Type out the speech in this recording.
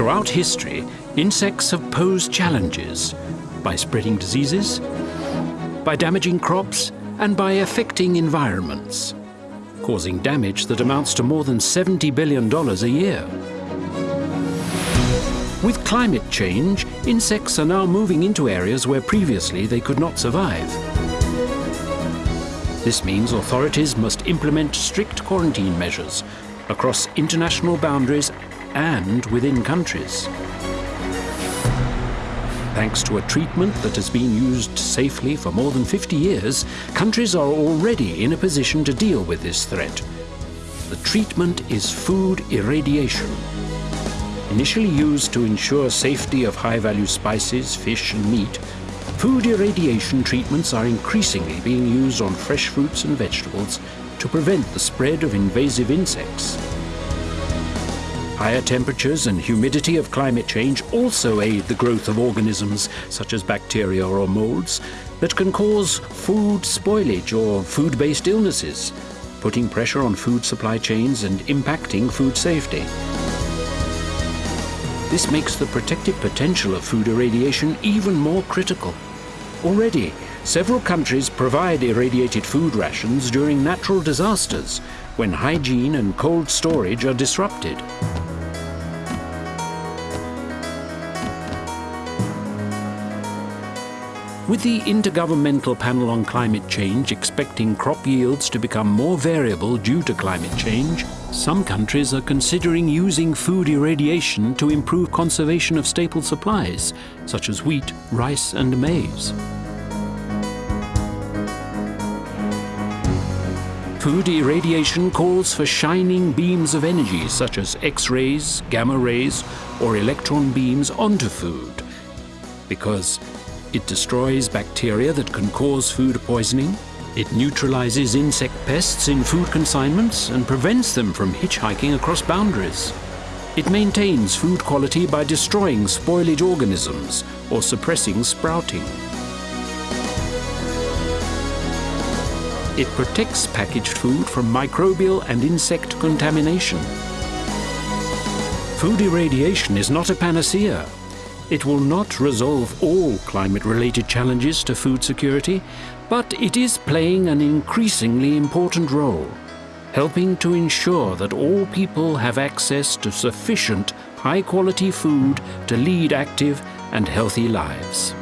Throughout history, insects have posed challenges by spreading diseases, by damaging crops, and by affecting environments, causing damage that amounts to more than $70 billion a year. With climate change, insects are now moving into areas where previously they could not survive. This means authorities must implement strict quarantine measures across international boundaries and within countries. Thanks to a treatment that has been used safely for more than 50 years, countries are already in a position to deal with this threat. The treatment is food irradiation. Initially used to ensure safety of high-value spices, fish and meat, food irradiation treatments are increasingly being used on fresh fruits and vegetables to prevent the spread of invasive insects. Higher temperatures and humidity of climate change also aid the growth of organisms such as bacteria or molds that can cause food spoilage or food-based illnesses, putting pressure on food supply chains and impacting food safety. This makes the protective potential of food irradiation even more critical. Already, several countries provide irradiated food rations during natural disasters when hygiene and cold storage are disrupted. With the Intergovernmental Panel on Climate Change expecting crop yields to become more variable due to climate change, some countries are considering using food irradiation to improve conservation of staple supplies, such as wheat, rice and maize. Food irradiation calls for shining beams of energy such as X-rays, gamma rays or electron beams onto food because it destroys bacteria that can cause food poisoning. It neutralizes insect pests in food consignments and prevents them from hitchhiking across boundaries. It maintains food quality by destroying spoilage organisms or suppressing sprouting. It protects packaged food from microbial and insect contamination. Food irradiation is not a panacea, it will not resolve all climate-related challenges to food security, but it is playing an increasingly important role, helping to ensure that all people have access to sufficient high-quality food to lead active and healthy lives.